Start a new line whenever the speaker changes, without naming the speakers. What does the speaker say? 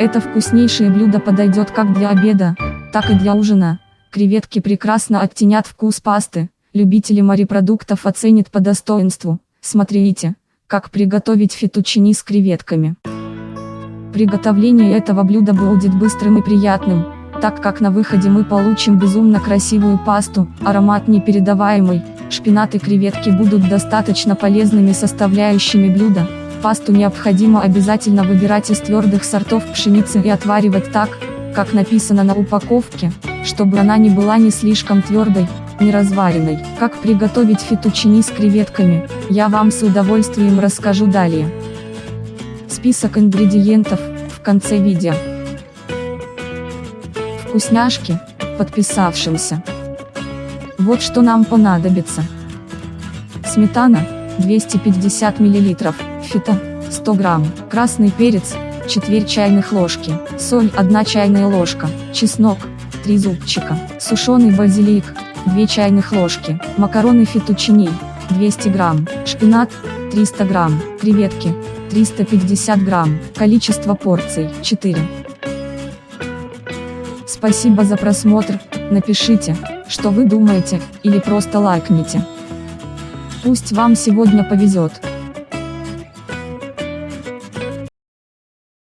Это вкуснейшее блюдо подойдет как для обеда, так и для ужина. Креветки прекрасно оттенят вкус пасты, любители морепродуктов оценят по достоинству. Смотрите, как приготовить фетучини с креветками. Приготовление этого блюда будет быстрым и приятным, так как на выходе мы получим безумно красивую пасту, аромат непередаваемый, шпинат и креветки будут достаточно полезными составляющими блюда. Пасту необходимо обязательно выбирать из твердых сортов пшеницы и отваривать так, как написано на упаковке, чтобы она не была не слишком твердой, не разваренной. Как приготовить фетучини с креветками, я вам с удовольствием расскажу далее. Список ингредиентов, в конце видео. Вкусняшки, подписавшимся. Вот что нам понадобится. Сметана, 250 мл, фито, 100 грамм, красный перец, четверть чайных ложки, соль 1 чайная ложка, чеснок, 3 зубчика, сушеный базилик, 2 чайных ложки, макароны фетучини, 200 грамм, шпинат, 300 грамм, креветки, 350 грамм, количество порций, 4. Спасибо за просмотр, напишите, что вы думаете, или просто лайкните. Пусть вам сегодня повезет.